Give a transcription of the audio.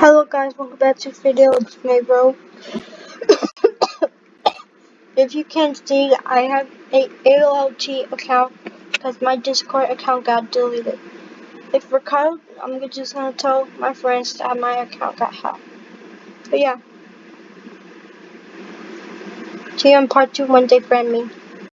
Hello guys, welcome back to video. It's me, bro. if you can see, I have a AOLT account because my Discord account got deleted. If Ricardo, I'm just gonna tell my friends that my account got hacked. But yeah. See you in part two when they friend me.